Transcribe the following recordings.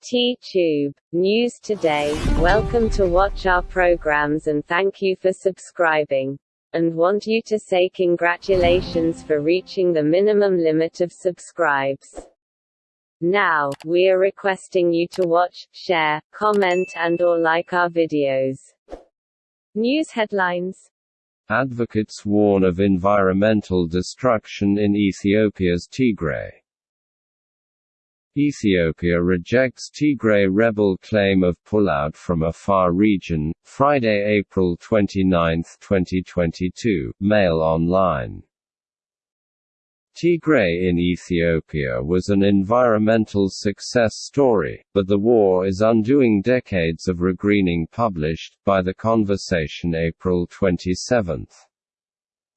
T-Tube. News Today. Welcome to watch our programs and thank you for subscribing. And want you to say congratulations for reaching the minimum limit of subscribes. Now, we are requesting you to watch, share, comment and or like our videos. News headlines Advocates warn of environmental destruction in Ethiopia's Tigray. Ethiopia rejects Tigray rebel claim of pullout from Afar region, Friday, April 29, 2022, Mail Online. Tigray in Ethiopia was an environmental success story, but the war is undoing decades of regreening published, by The Conversation April 27.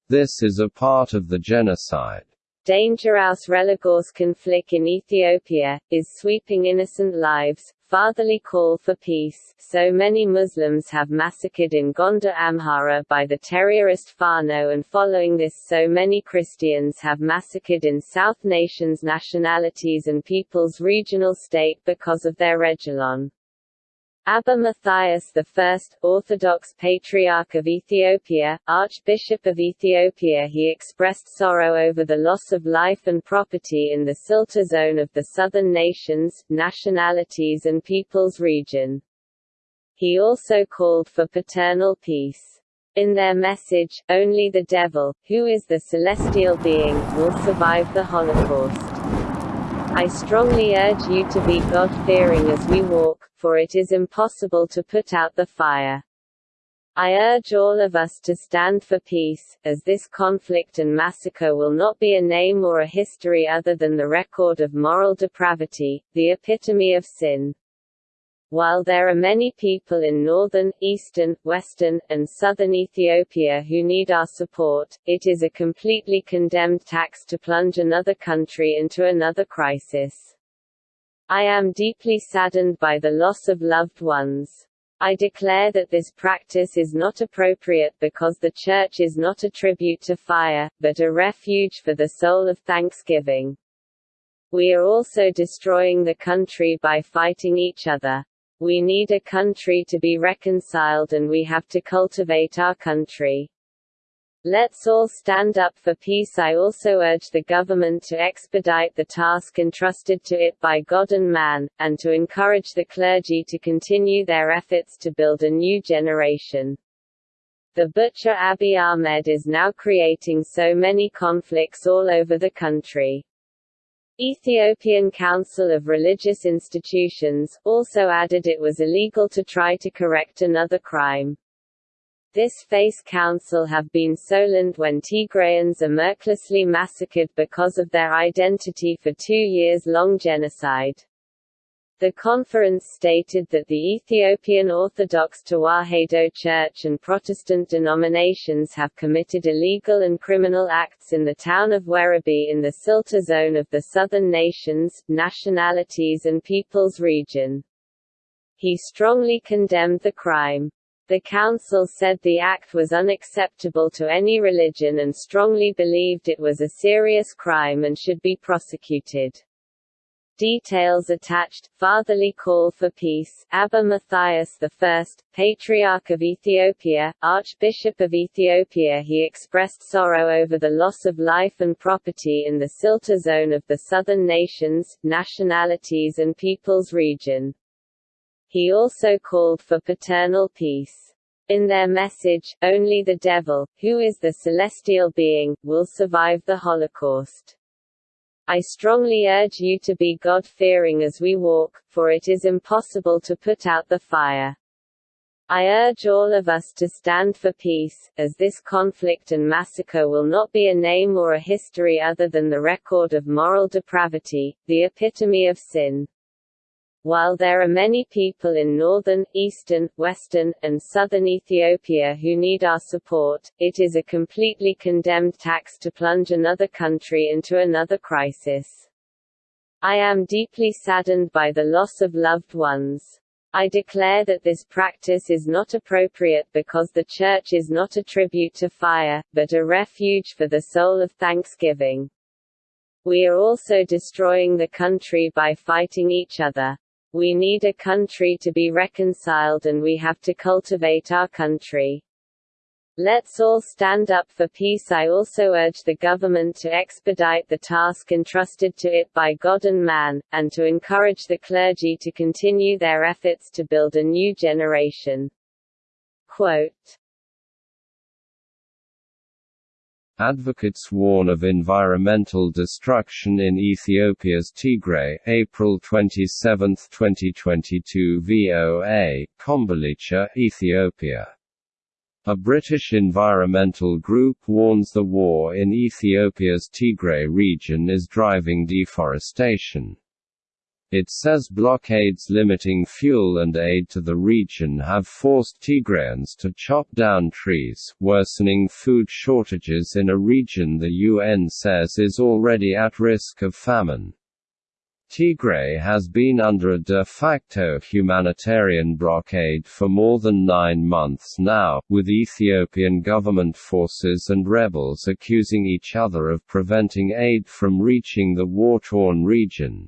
This is a part of the genocide. Danger aus Religos conflict in Ethiopia, is sweeping innocent lives, fatherly call for peace. So many Muslims have massacred in Gondar Amhara by the terrorist Fano and following this so many Christians have massacred in South nations nationalities and peoples regional state because of their Regilon. Abba Matthias I, Orthodox Patriarch of Ethiopia, Archbishop of Ethiopia he expressed sorrow over the loss of life and property in the Silta zone of the southern nations, nationalities and peoples region. He also called for paternal peace. In their message, only the devil, who is the celestial being, will survive the Holocaust. I strongly urge you to be God-fearing as we walk, for it is impossible to put out the fire. I urge all of us to stand for peace, as this conflict and massacre will not be a name or a history other than the record of moral depravity, the epitome of sin. While there are many people in northern, eastern, western, and southern Ethiopia who need our support, it is a completely condemned tax to plunge another country into another crisis. I am deeply saddened by the loss of loved ones. I declare that this practice is not appropriate because the Church is not a tribute to fire, but a refuge for the soul of thanksgiving. We are also destroying the country by fighting each other. We need a country to be reconciled and we have to cultivate our country. Let's all stand up for peace. I also urge the government to expedite the task entrusted to it by God and man, and to encourage the clergy to continue their efforts to build a new generation. The butcher Abiy Ahmed is now creating so many conflicts all over the country. Ethiopian Council of Religious Institutions, also added it was illegal to try to correct another crime. This face council have been Solent when Tigrayans are mercilessly massacred because of their identity for two years long genocide. The conference stated that the Ethiopian Orthodox Tewahedo Church and Protestant denominations have committed illegal and criminal acts in the town of Worabe in the Silta zone of the southern nations, nationalities and peoples region. He strongly condemned the crime. The council said the act was unacceptable to any religion and strongly believed it was a serious crime and should be prosecuted. Details attached, Fatherly Call for Peace, Abba Matthias I, Patriarch of Ethiopia, Archbishop of Ethiopia he expressed sorrow over the loss of life and property in the Silta zone of the southern nations, nationalities and peoples region. He also called for paternal peace. In their message, only the devil, who is the celestial being, will survive the Holocaust. I strongly urge you to be God-fearing as we walk, for it is impossible to put out the fire. I urge all of us to stand for peace, as this conflict and massacre will not be a name or a history other than the record of moral depravity, the epitome of sin. While there are many people in northern, eastern, western, and southern Ethiopia who need our support, it is a completely condemned tax to plunge another country into another crisis. I am deeply saddened by the loss of loved ones. I declare that this practice is not appropriate because the Church is not a tribute to fire, but a refuge for the soul of thanksgiving. We are also destroying the country by fighting each other. We need a country to be reconciled and we have to cultivate our country. Let's all stand up for peace. I also urge the government to expedite the task entrusted to it by God and man, and to encourage the clergy to continue their efforts to build a new generation. Quote, Advocates warn of environmental destruction in Ethiopia's Tigray, April 27, 2022 VOA, Kombolcha, Ethiopia. A British environmental group warns the war in Ethiopia's Tigray region is driving deforestation. It says blockades limiting fuel and aid to the region have forced Tigrayans to chop down trees, worsening food shortages in a region the UN says is already at risk of famine. Tigray has been under a de facto humanitarian blockade for more than nine months now, with Ethiopian government forces and rebels accusing each other of preventing aid from reaching the war-torn region.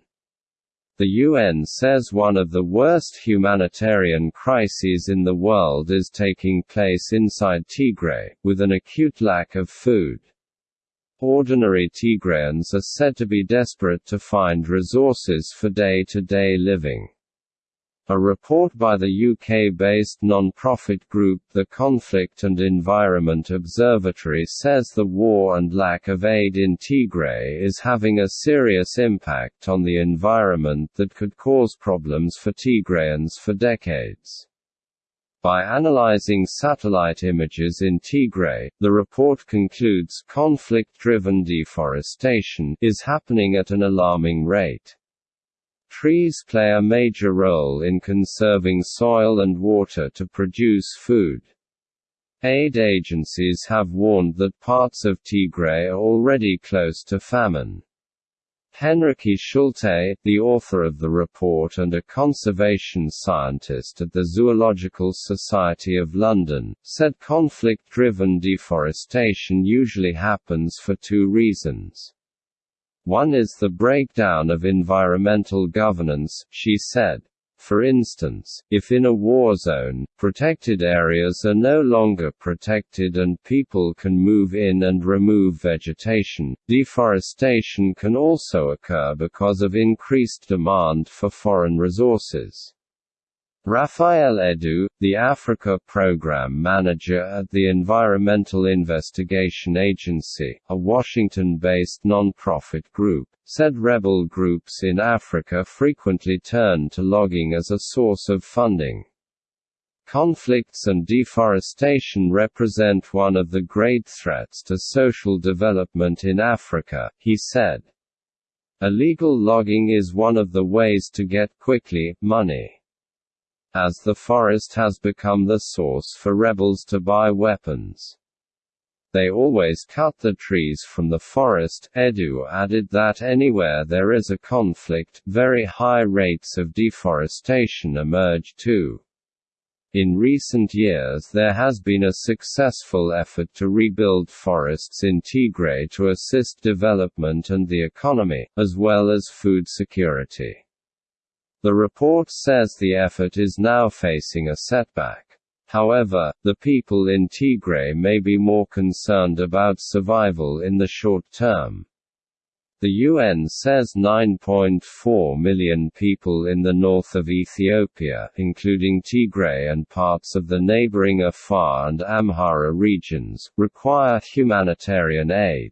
The UN says one of the worst humanitarian crises in the world is taking place inside Tigray, with an acute lack of food. Ordinary Tigrayans are said to be desperate to find resources for day-to-day -day living. A report by the UK-based non-profit group the Conflict and Environment Observatory says the war and lack of aid in Tigray is having a serious impact on the environment that could cause problems for Tigrayans for decades. By analyzing satellite images in Tigray, the report concludes conflict-driven deforestation is happening at an alarming rate. Trees play a major role in conserving soil and water to produce food. Aid agencies have warned that parts of Tigray are already close to famine. Henrike Schulte, the author of the report and a conservation scientist at the Zoological Society of London, said conflict-driven deforestation usually happens for two reasons. One is the breakdown of environmental governance, she said. For instance, if in a war zone, protected areas are no longer protected and people can move in and remove vegetation, deforestation can also occur because of increased demand for foreign resources. Raphael Edou, the Africa Program Manager at the Environmental Investigation Agency, a Washington-based non-profit group, said rebel groups in Africa frequently turn to logging as a source of funding. Conflicts and deforestation represent one of the great threats to social development in Africa, he said. Illegal logging is one of the ways to get quickly, money as the forest has become the source for rebels to buy weapons. They always cut the trees from the forest. Edou added that anywhere there is a conflict, very high rates of deforestation emerge too. In recent years there has been a successful effort to rebuild forests in Tigray to assist development and the economy, as well as food security. The report says the effort is now facing a setback. However, the people in Tigray may be more concerned about survival in the short term. The UN says 9.4 million people in the north of Ethiopia, including Tigray and parts of the neighboring Afar and Amhara regions, require humanitarian aid.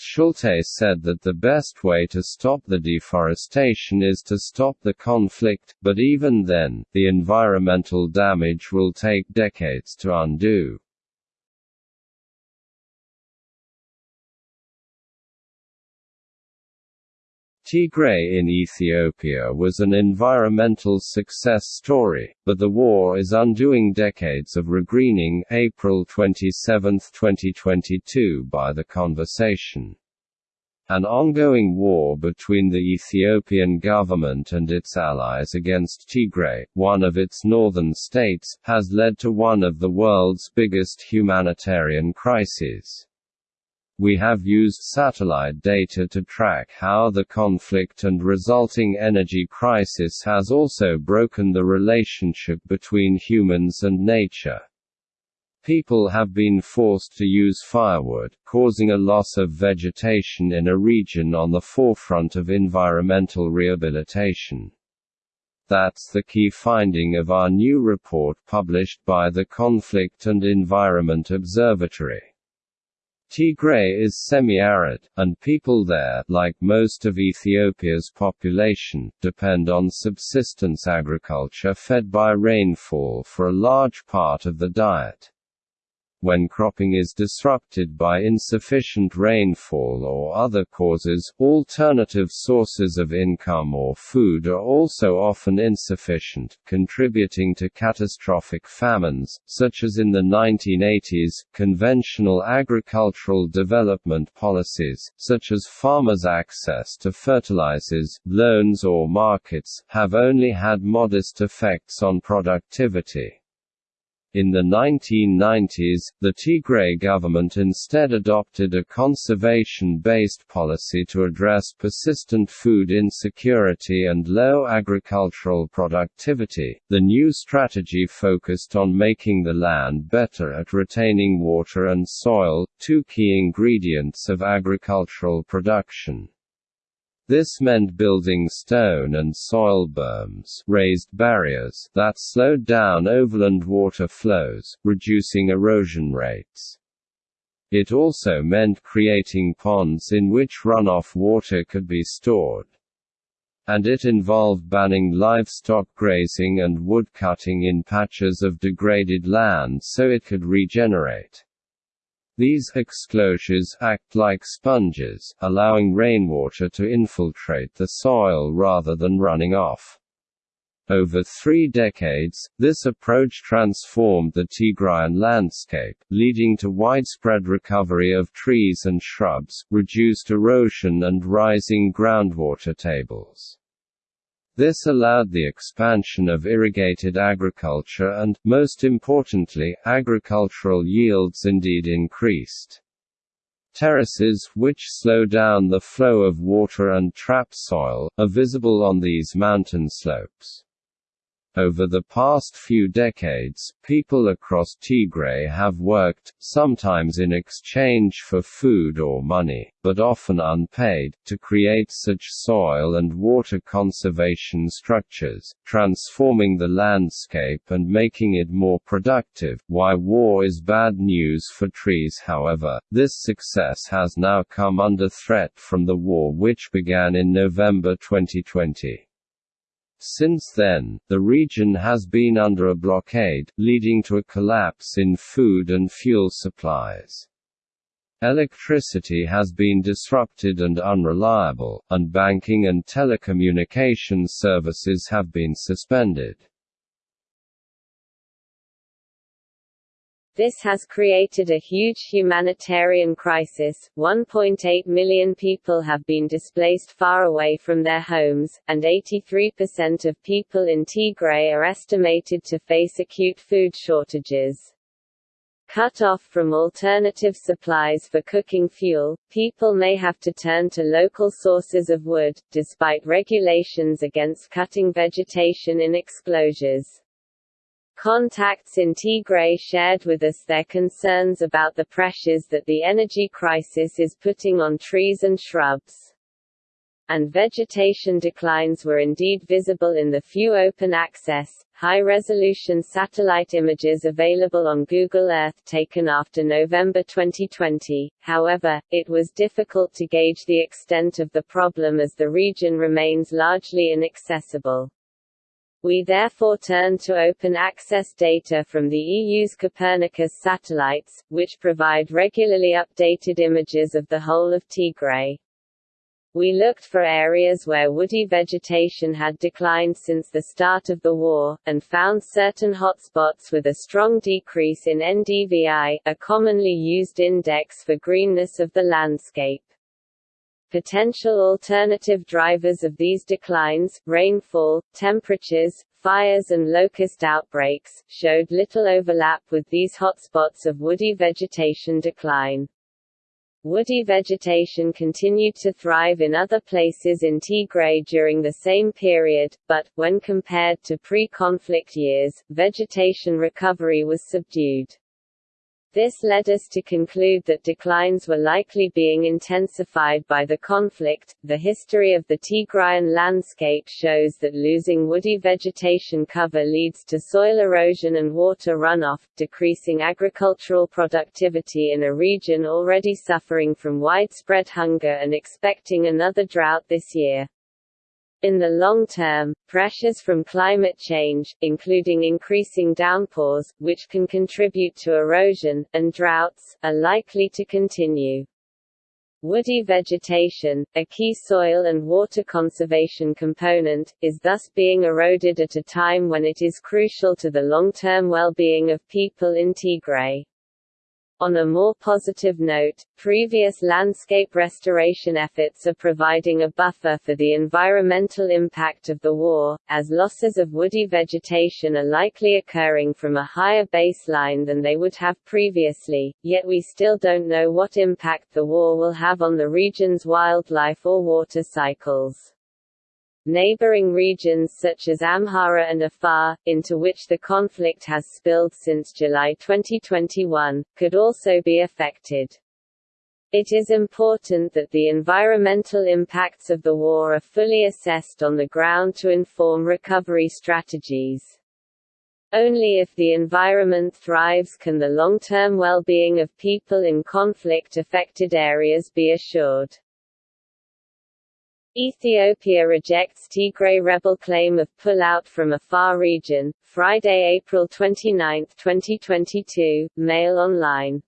Schulte said that the best way to stop the deforestation is to stop the conflict, but even then, the environmental damage will take decades to undo. Tigray in Ethiopia was an environmental success story, but the war is undoing decades of regreening April 27, 2022 by The Conversation. An ongoing war between the Ethiopian government and its allies against Tigray, one of its northern states, has led to one of the world's biggest humanitarian crises. We have used satellite data to track how the conflict and resulting energy crisis has also broken the relationship between humans and nature. People have been forced to use firewood, causing a loss of vegetation in a region on the forefront of environmental rehabilitation. That's the key finding of our new report published by the Conflict and Environment Observatory. Tigray is semi-arid, and people there, like most of Ethiopia's population, depend on subsistence agriculture fed by rainfall for a large part of the diet. When cropping is disrupted by insufficient rainfall or other causes, alternative sources of income or food are also often insufficient, contributing to catastrophic famines, such as in the 1980s. Conventional agricultural development policies, such as farmers' access to fertilizers, loans or markets, have only had modest effects on productivity. In the 1990s, the Tigray government instead adopted a conservation-based policy to address persistent food insecurity and low agricultural productivity. The new strategy focused on making the land better at retaining water and soil, two key ingredients of agricultural production. This meant building stone and soil berms raised barriers that slowed down overland water flows, reducing erosion rates. It also meant creating ponds in which runoff water could be stored. And it involved banning livestock grazing and wood cutting in patches of degraded land so it could regenerate. These exclosures act like sponges, allowing rainwater to infiltrate the soil rather than running off. Over three decades, this approach transformed the Tigrayan landscape, leading to widespread recovery of trees and shrubs, reduced erosion and rising groundwater tables. This allowed the expansion of irrigated agriculture and, most importantly, agricultural yields indeed increased. Terraces, which slow down the flow of water and trap soil, are visible on these mountain slopes. Over the past few decades, people across Tigray have worked, sometimes in exchange for food or money, but often unpaid, to create such soil and water conservation structures, transforming the landscape and making it more productive. Why war is bad news for trees However, this success has now come under threat from the war which began in November 2020. Since then, the region has been under a blockade, leading to a collapse in food and fuel supplies. Electricity has been disrupted and unreliable, and banking and telecommunications services have been suspended. This has created a huge humanitarian crisis. 1.8 million people have been displaced far away from their homes, and 83% of people in Tigray are estimated to face acute food shortages. Cut off from alternative supplies for cooking fuel, people may have to turn to local sources of wood, despite regulations against cutting vegetation in exclosures. Contacts in Tigray shared with us their concerns about the pressures that the energy crisis is putting on trees and shrubs. And vegetation declines were indeed visible in the few open access, high-resolution satellite images available on Google Earth taken after November 2020, however, it was difficult to gauge the extent of the problem as the region remains largely inaccessible. We therefore turn to open access data from the EU's Copernicus satellites, which provide regularly updated images of the whole of Tigray. We looked for areas where woody vegetation had declined since the start of the war, and found certain hotspots with a strong decrease in NDVI, a commonly used index for greenness of the landscape. Potential alternative drivers of these declines, rainfall, temperatures, fires and locust outbreaks, showed little overlap with these hotspots of woody vegetation decline. Woody vegetation continued to thrive in other places in Tigray during the same period, but, when compared to pre-conflict years, vegetation recovery was subdued. This led us to conclude that declines were likely being intensified by the conflict. The history of the Tigrayan landscape shows that losing woody vegetation cover leads to soil erosion and water runoff, decreasing agricultural productivity in a region already suffering from widespread hunger and expecting another drought this year. In the long term, pressures from climate change, including increasing downpours, which can contribute to erosion, and droughts, are likely to continue. Woody vegetation, a key soil and water conservation component, is thus being eroded at a time when it is crucial to the long-term well-being of people in Tigray. On a more positive note, previous landscape restoration efforts are providing a buffer for the environmental impact of the war, as losses of woody vegetation are likely occurring from a higher baseline than they would have previously, yet we still don't know what impact the war will have on the region's wildlife or water cycles. Neighboring regions such as Amhara and Afar, into which the conflict has spilled since July 2021, could also be affected. It is important that the environmental impacts of the war are fully assessed on the ground to inform recovery strategies. Only if the environment thrives can the long-term well-being of people in conflict-affected areas be assured. Ethiopia rejects Tigray rebel claim of pull-out from Afar region, Friday, April 29, 2022, Mail Online.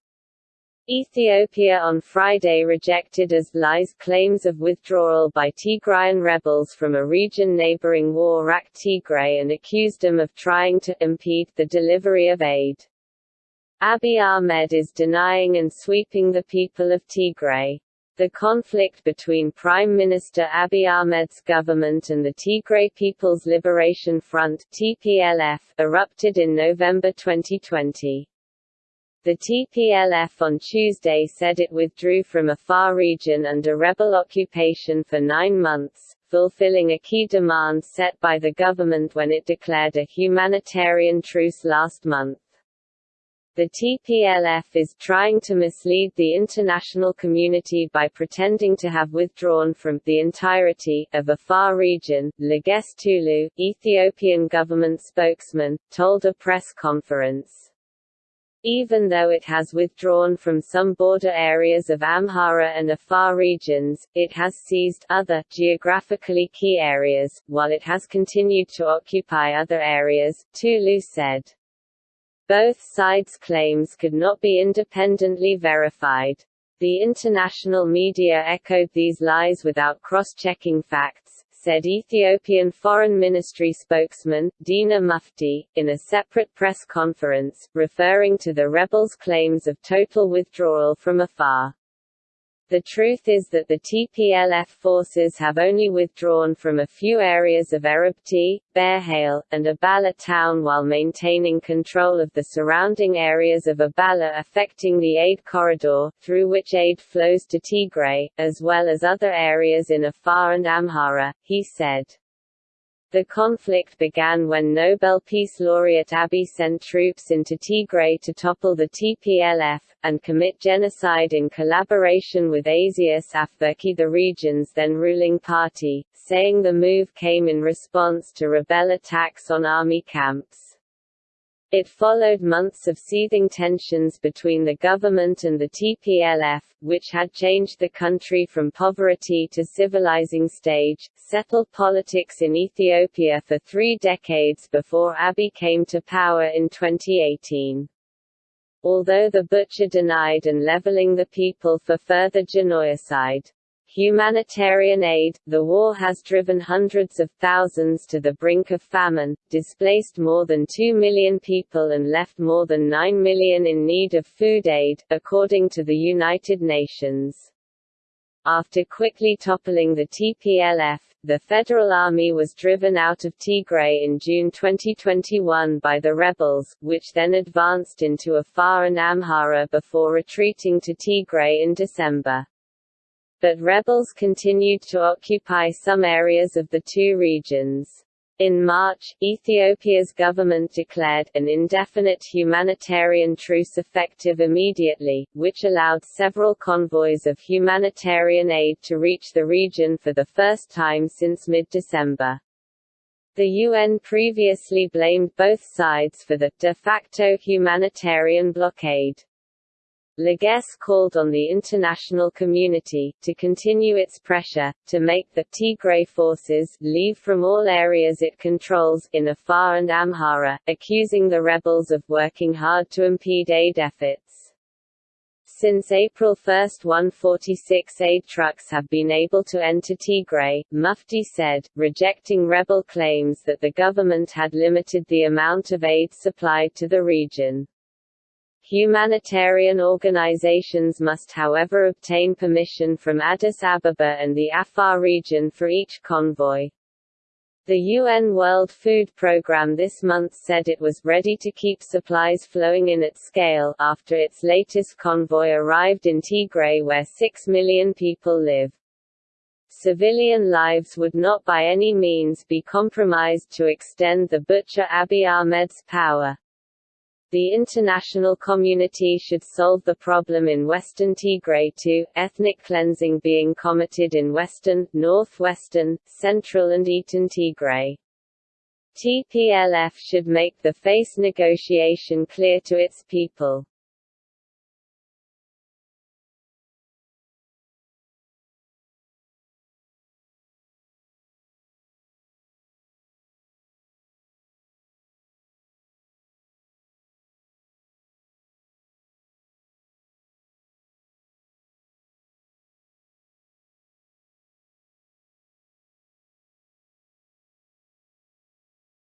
Ethiopia on Friday rejected as lies claims of withdrawal by Tigrayan rebels from a region neighboring war-racked Tigray and accused them of trying to impede the delivery of aid. Abiy Ahmed is denying and sweeping the people of Tigray. The conflict between Prime Minister Abiy Ahmed's government and the Tigray People's Liberation Front (TPLF) erupted in November 2020. The TPLF on Tuesday said it withdrew from Afar region under rebel occupation for nine months, fulfilling a key demand set by the government when it declared a humanitarian truce last month. The TPLF is trying to mislead the international community by pretending to have withdrawn from the entirety of Afar region, Legesse Tulu, Ethiopian government spokesman, told a press conference. Even though it has withdrawn from some border areas of Amhara and Afar regions, it has seized other, geographically key areas, while it has continued to occupy other areas, Tulu said. Both sides' claims could not be independently verified. The international media echoed these lies without cross-checking facts, said Ethiopian Foreign Ministry spokesman, Dina Mufti, in a separate press conference, referring to the rebels' claims of total withdrawal from Afar. The truth is that the TPLF forces have only withdrawn from a few areas of Erebti, Berhale, and Abala town while maintaining control of the surrounding areas of Abala affecting the aid corridor, through which aid flows to Tigray, as well as other areas in Afar and Amhara, he said. The conflict began when Nobel Peace Laureate Abiy sent troops into Tigray to topple the TPLF, and commit genocide in collaboration with Isaias Afwerki the region's then ruling party, saying the move came in response to rebel attacks on army camps. It followed months of seething tensions between the government and the TPLF, which had changed the country from poverty to civilizing stage, settled politics in Ethiopia for three decades before Abiy came to power in 2018. Although the butcher denied and leveling the people for further genocide. Humanitarian aid, the war has driven hundreds of thousands to the brink of famine, displaced more than 2 million people and left more than 9 million in need of food aid, according to the United Nations. After quickly toppling the TPLF, the Federal Army was driven out of Tigray in June 2021 by the rebels, which then advanced into Afar and Amhara before retreating to Tigray in December. But rebels continued to occupy some areas of the two regions. In March, Ethiopia's government declared an indefinite humanitarian truce effective immediately, which allowed several convoys of humanitarian aid to reach the region for the first time since mid-December. The UN previously blamed both sides for the de facto humanitarian blockade. Legesse called on the international community, to continue its pressure, to make the Tigray forces leave from all areas it controls in Afar and Amhara, accusing the rebels of working hard to impede aid efforts. Since April 1 146 aid trucks have been able to enter Tigray, Mufti said, rejecting rebel claims that the government had limited the amount of aid supplied to the region. Humanitarian organizations must however obtain permission from Addis Ababa and the Afar region for each convoy. The UN World Food Programme this month said it was ready to keep supplies flowing in at scale, after its latest convoy arrived in Tigray where 6 million people live. Civilian lives would not by any means be compromised to extend the butcher Abiy Ahmed's power. The international community should solve the problem in western Tigray too, ethnic cleansing being committed in western, northwestern, central and eastern Tigray. TPLF should make the face negotiation clear to its people.